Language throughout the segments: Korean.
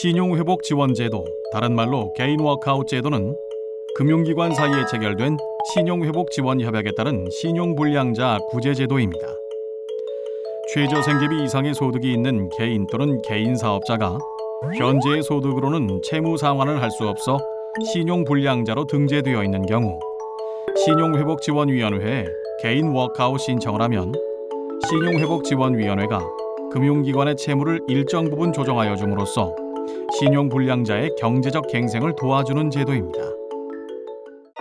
신용회복 지원제도, 다른 말로 개인 워크아웃 제도는 금융기관 사이에 체결된 신용회복 지원 협약에 따른 신용불량자 구제 제도입니다. 최저생계비 이상의 소득이 있는 개인 또는 개인 사업자가 현재의 소득으로는 채무 상환을 할 수 없어 신용불량자로 등재되어 있는 경우 신용회복지원위원회에 개인 워크아웃 신청을 하면 신용회복지원위원회가 금융기관의 채무를 일정 부분 조정하여 줌으로써 신용불량자의 경제적 갱생을 도와주는 제도입니다.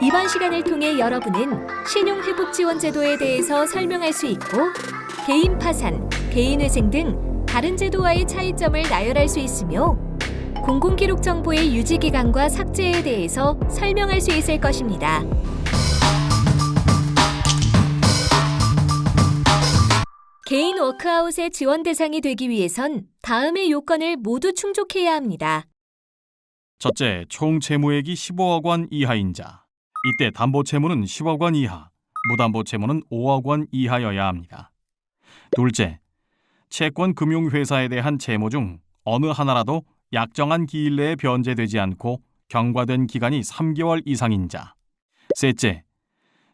이번 시간을 통해 여러분은 신용회복지원제도에 대해서 설명할 수 있고 개인 파산, 개인회생 등 다른 제도와의 차이점을 나열할 수 있으며 공공기록 정보의 유지기간과 삭제에 대해서 설명할 수 있을 것입니다. 개인 워크아웃의 지원 대상이 되기 위해선 다음의 요건을 모두 충족해야 합니다. 첫째, 총 채무액이 15억 원 이하인 자. 이때 담보 채무는 10억 원 이하, 무담보 채무는 5억 원 이하여야 합니다. 둘째, 채권 금융 회사에 대한 채무 중 어느 하나라도 약정한 기일 내에 변제되지 않고 경과된 기간이 3개월 이상인 자. 셋째,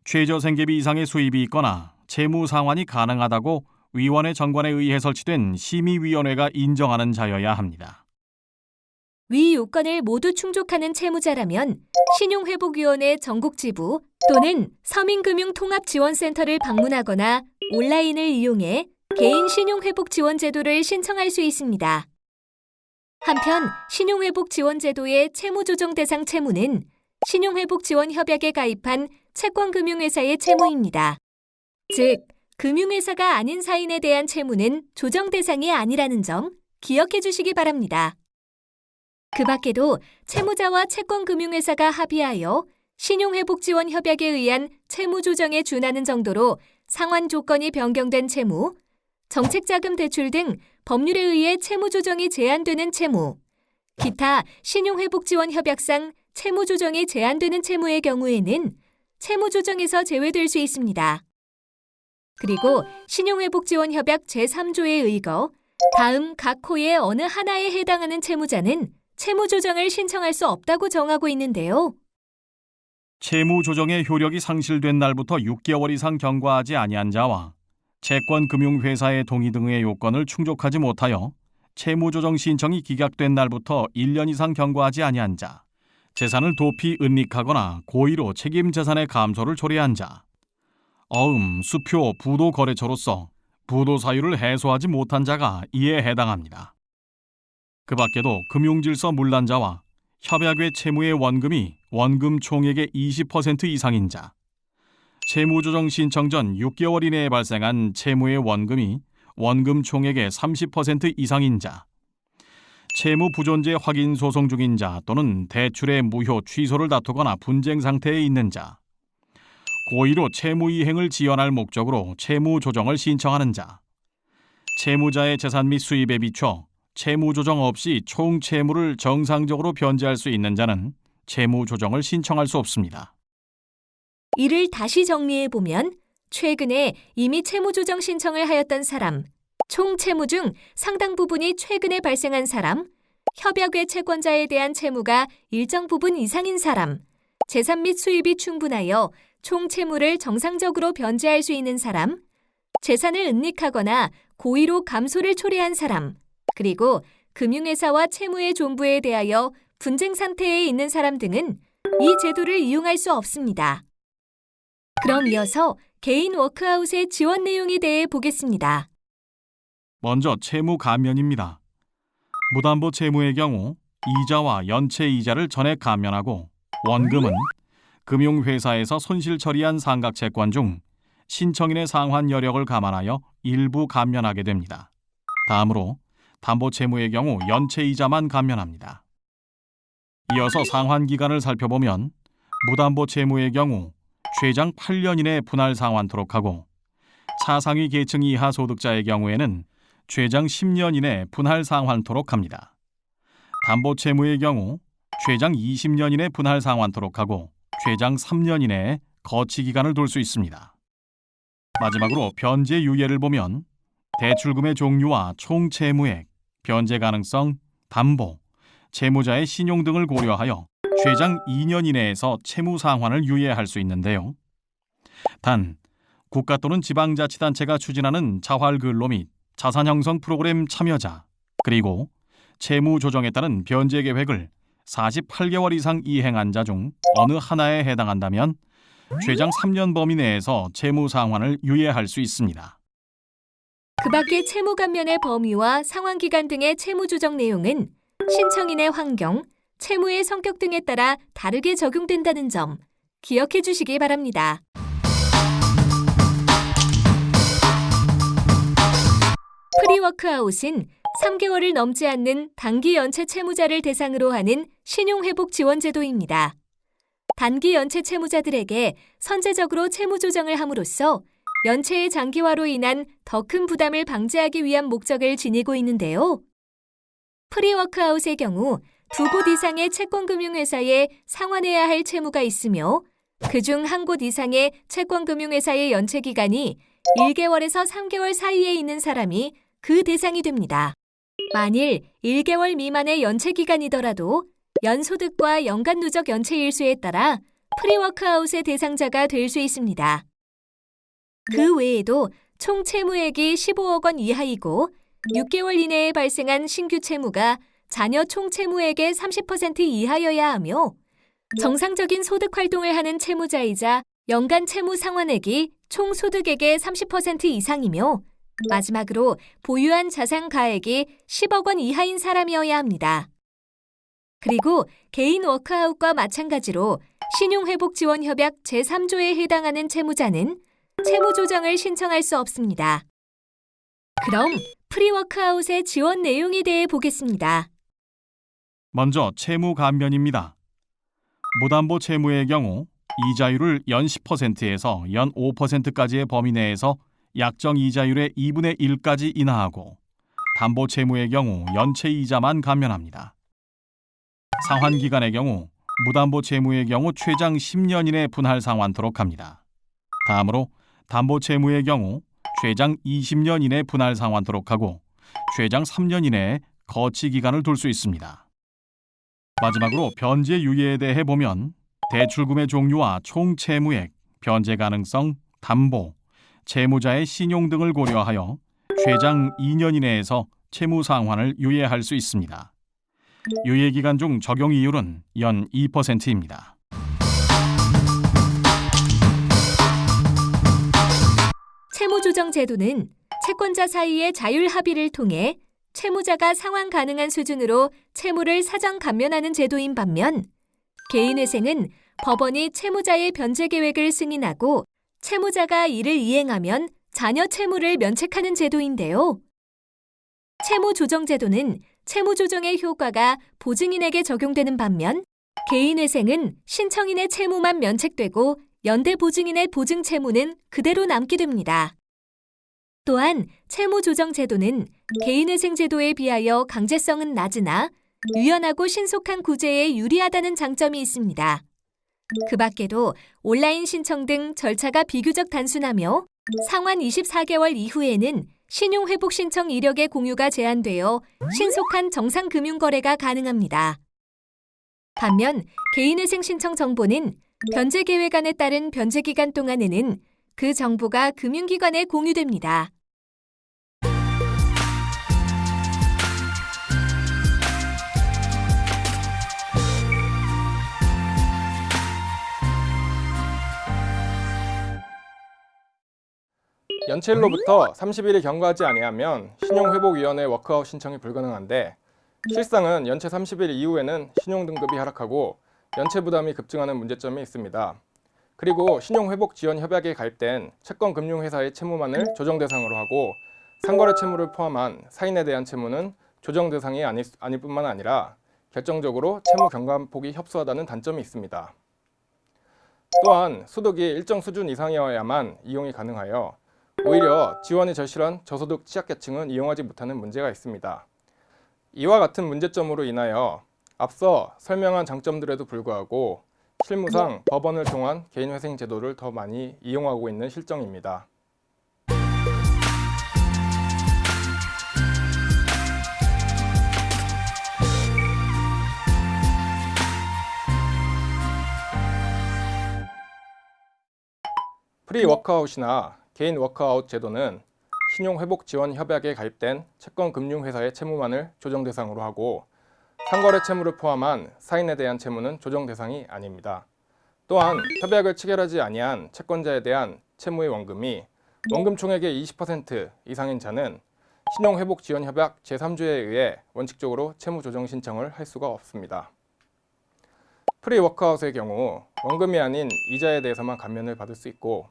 최저생계비 이상의 수입이 있거나 채무 상환이 가능하다고 위원회 정관에 의해 설치된 심의위원회가 인정하는 자여야 합니다. 위 요건을 모두 충족하는 채무자라면 신용회복위원회 전국지부 또는 서민금융통합지원센터를 방문하거나 온라인을 이용해 개인 신용회복지원제도를 신청할 수 있습니다. 한편 신용회복지원제도의 채무조정 대상 채무는 신용회복지원협약에 가입한 채권금융회사의 채무입니다. 즉, 금융회사가 아닌 사인에 대한 채무는 조정 대상이 아니라는 점 기억해 주시기 바랍니다. 그 밖에도 채무자와 채권금융회사가 합의하여 신용회복지원 협약에 의한 채무 조정에 준하는 정도로 상환 조건이 변경된 채무, 정책자금 대출 등 법률에 의해 채무 조정이 제한되는 채무, 기타 신용회복지원 협약상 채무 조정이 제한되는 채무의 경우에는 채무 조정에서 제외될 수 있습니다. 그리고 신용회복지원협약 제3조에 의거 다음 각 호의 어느 하나에 해당하는 채무자는 채무 조정을 신청할 수 없다고 정하고 있는데요. 채무 조정의 효력이 상실된 날부터 6개월 이상 경과하지 아니한 자와 채권 금융회사의 동의 등의 요건을 충족하지 못하여 채무 조정 신청이 기각된 날부터 1년 이상 경과하지 아니한 자, 재산을 도피 은닉하거나 고의로 책임 재산의 감소를 초래한 자, 어음, 수표, 부도 거래처로서 부도 사유를 해소하지 못한 자가 이에 해당합니다. 그 밖에도 금융질서 문란자와 협약외 채무의 원금이 원금 총액의 20% 이상인 자, 채무조정 신청 전 6개월 이내에 발생한 채무의 원금이 원금 총액의 30% 이상인 자, 채무 부존재 확인 소송 중인 자 또는 대출의 무효 취소를 다투거나 분쟁 상태에 있는 자, 고의로 채무 이행을 지연할 목적으로 채무 조정을 신청하는 자, 채무자의 재산 및 수입에 비춰 채무 조정 없이 총 채무를 정상적으로 변제할 수 있는 자는 채무 조정을 신청할 수 없습니다. 이를 다시 정리해 보면 최근에 이미 채무 조정 신청을 하였던 사람, 총 채무 중 상당 부분이 최근에 발생한 사람, 협약외 채권자에 대한 채무가 일정 부분 이상인 사람, 재산 및 수입이 충분하여 총 채무를 정상적으로 변제할 수 있는 사람, 재산을 은닉하거나 고의로 감소를 초래한 사람, 그리고 금융회사와 채무의 존부에 대하여 분쟁 상태에 있는 사람 등은 이 제도를 이용할 수 없습니다. 그럼 이어서 개인 워크아웃의 지원 내용에 대해 보겠습니다. 먼저 채무 감면입니다. 무담보 채무의 경우 이자와 연체 이자를 전액 감면하고 원금은 금융회사에서 손실 처리한 상각 채권 중 신청인의 상환 여력을 감안하여 일부 감면하게 됩니다. 다음으로 담보 채무의 경우 연체 이자만 감면합니다. 이어서 상환 기간을 살펴보면 무담보 채무의 경우 최장 8년 이내 분할 상환토록 하고 차상위 계층 이하 소득자의 경우에는 최장 10년 이내 분할 상환토록 합니다. 담보 채무의 경우 최장 20년 이내 분할 상환토록 하고 최장 3년 이내에 거치 기간을 둘수 있습니다. 마지막으로 변제 유예를 보면 대출금의 종류와 총 채무액, 변제 가능성, 담보, 채무자의 신용 등을 고려하여 최장 2년 이내에서 채무 상환을 유예할 수 있는데요. 단 국가 또는 지방자치단체가 추진하는 자활근로 및 자산 형성 프로그램 참여자 그리고 채무 조정에 따른 변제 계획을 48개월 이상 이행한 자 중 어느 하나에 해당한다면 최장 3년 범위 내에서 채무 상환을 유예할 수 있습니다. 그 밖의 채무 감면의 범위와 상환 기간 등의 채무 조정 내용은 신청인의 환경, 채무의 성격 등에 따라 다르게 적용된다는 점 기억해 주시기 바랍니다. 프리워크아웃은 3개월을 넘지 않는 단기 연체 채무자를 대상으로 하는 신용회복 지원제도입니다. 단기 연체 채무자들에게 선제적으로 채무 조정을 함으로써 연체의 장기화로 인한 더 큰 부담을 방지하기 위한 목적을 지니고 있는데요. 프리워크아웃의 경우 두 곳 이상의 채권금융회사에 상환해야 할 채무가 있으며 그 중 한 곳 이상의 채권금융회사의 연체 기간이 1개월에서 3개월 사이에 있는 사람이 그 대상이 됩니다. 만일 1개월 미만의 연체 기간이더라도 연소득과 연간 누적 연체 일수에 따라 프리워크아웃의 대상자가 될 수 있습니다. 그 외에도 총 채무액이 15억 원 이하이고 6개월 이내에 발생한 신규 채무가 잔여 총 채무액의 30% 이하여야 하며 정상적인 소득 활동을 하는 채무자이자 연간 채무 상환액이 총 소득액의 30% 이상이며 마지막으로 보유한 자산 가액이 10억 원 이하인 사람이어야 합니다. 그리고 개인 워크아웃과 마찬가지로 신용회복지원협약 제3조에 해당하는 채무자는 채무 조정을 신청할 수 없습니다. 그럼 프리워크아웃의 지원 내용에 대해 보겠습니다. 먼저 채무 감면입니다. 무담보 채무의 경우 이자율을 연 10%에서 연 5%까지의 범위 내에서 약정 이자율의 2분의 1까지 인하하고 담보 채무의 경우 연체 이자만 감면합니다. 상환 기간의 경우 무담보 채무의 경우 최장 10년 이내 분할 상환토록 합니다. 다음으로 담보 채무의 경우 최장 20년 이내 분할 상환토록 하고 최장 3년 이내에 거치 기간을 둘 수 있습니다. 마지막으로 변제 유예에 대해 보면 대출금의 종류와 총 채무액, 변제 가능성, 담보, 채무자의 신용 등을 고려하여 최장 2년 이내에서 채무 상환을 유예할 수 있습니다. 유예 기간 중 적용 이율은 연 2%입니다. 채무 조정 제도는 채권자 사이의 자율 합의를 통해 채무자가 상환 가능한 수준으로 채무를 사전 감면하는 제도인 반면 개인회생은 법원이 채무자의 변제 계획을 승인하고 채무자가 이를 이행하면 자녀 채무를 면책하는 제도인데요. 채무 조정 제도는 채무 조정의 효과가 보증인에게 적용되는 반면 개인회생은 신청인의 채무만 면책되고 연대 보증인의 보증 채무는 그대로 남게 됩니다. 또한 채무 조정 제도는 개인회생 제도에 비하여 강제성은 낮으나 유연하고 신속한 구제에 유리하다는 장점이 있습니다. 그 밖에도 온라인 신청 등 절차가 비교적 단순하며 상환 24개월 이후에는 신용회복 신청 이력의 공유가 제한되어 신속한 정상 금융거래가 가능합니다. 반면 개인회생 신청 정보는 변제 계획안에 따른 변제 기간 동안에는 그 정보가 금융기관에 공유됩니다. 연체일로부터 30일이 경과하지 아니하면 신용회복위원회 워크아웃 신청이 불가능한데 실상은 연체 30일 이후에는 신용등급이 하락하고 연체 부담이 급증하는 문제점이 있습니다. 그리고 신용회복지원협약에 가입된 채권금융회사의 채무만을 조정 대상으로 하고 상거래 채무를 포함한 사인에 대한 채무는 조정 대상이 아닐, 아닐 뿐만 아니라 결정적으로 채무 경감폭이 협소하다는 단점이 있습니다. 또한 소득이 일정 수준 이상이어야만 이용이 가능하여 오히려 지원이 절실한 저소득 취약계층은 이용하지 못하는 문제가 있습니다. 이와 같은 문제점으로 인하여 앞서 설명한 장점들에도 불구하고 실무상 네. 법원을 통한 개인회생 제도를 더 많이 이용하고 있는 실정입니다. 프리 워크아웃이나 개인 워크아웃 제도는 신용회복 지원 협약에 가입된 채권 금융회사의 채무만을 조정 대상으로 하고 상거래 채무를 포함한 사인에 대한 채무는 조정 대상이 아닙니다. 또한 협약을 체결하지 아니한 채권자에 대한 채무의 원금이 원금 총액의 20% 이상인 자는 신용회복지원협약 제3조에 의해 원칙적으로 채무 조정 신청을 할 수가 없습니다. 프리 워크아웃의 경우 원금이 아닌 이자에 대해서만 감면을 받을 수 있고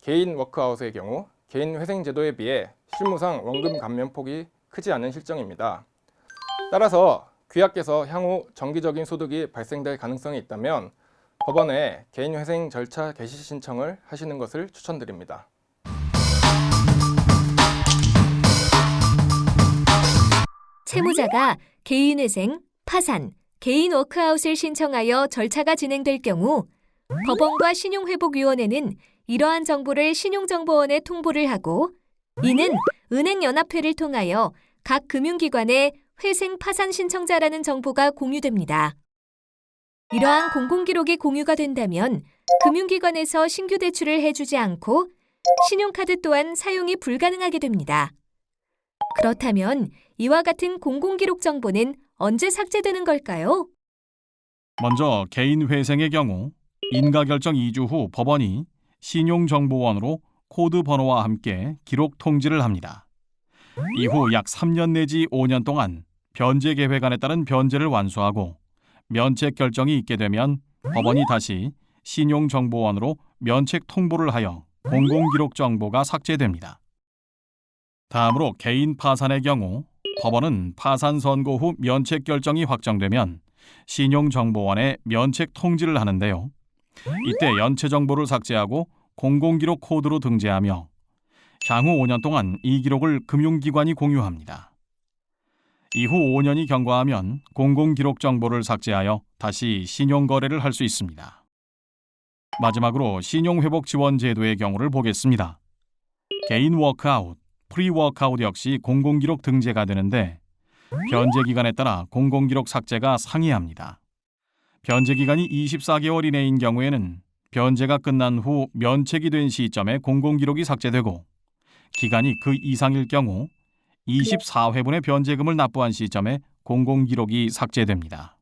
개인 워크아웃의 경우 개인 회생 제도에 비해 실무상 원금 감면 폭이 크지 않은 실정입니다. 따라서 귀하께서 향후 정기적인 소득이 발생될 가능성이 있다면 법원에 개인 회생 절차 개시 신청을 하시는 것을 추천드립니다. 채무자가 개인회생, 파산, 개인 워크아웃을 신청하여 절차가 진행될 경우 법원과 신용회복위원회는 이러한 정보를 신용정보원에 통보를 하고 이는 은행연합회를 통하여 각 금융기관에 회생 파산 신청자라는 정보가 공유됩니다. 이러한 공공기록이 공유가 된다면 금융기관에서 신규 대출을 해주지 않고 신용카드 또한 사용이 불가능하게 됩니다. 그렇다면 이와 같은 공공기록 정보는 언제 삭제되는 걸까요? 먼저 개인 회생의 경우 인가 결정 2주 후 법원이 신용정보원으로 코드 번호와 함께 기록 통지를 합니다. 이후 약 3년 내지 5년 동안 변제 계획안에 따른 변제를 완수하고 면책 결정이 있게 되면 법원이 다시 신용정보원으로 면책 통보를 하여 공공기록 정보가 삭제됩니다. 다음으로 개인 파산의 경우 법원은 파산 선고 후 면책 결정이 확정되면 신용정보원에 면책 통지를 하는데요. 이때 연체 정보를 삭제하고 공공기록 코드로 등재하며 향후 5년 동안 이 기록을 금융기관이 공유합니다. 이후 5년이 경과하면 공공기록 정보를 삭제하여 다시 신용거래를 할 수 있습니다. 마지막으로 신용회복 지원 제도의 경우를 보겠습니다. 개인 워크아웃, 프리 워크아웃 역시 공공기록 등재가 되는데 변제 기간에 따라 공공기록 삭제가 상이합니다. 변제 기간이 24개월 이내인 경우에는 변제가 끝난 후 면책이 된 시점에 공공기록이 삭제되고 기간이 그 이상일 경우 24회분의 변제금을 납부한 시점에 공공기록이 삭제됩니다.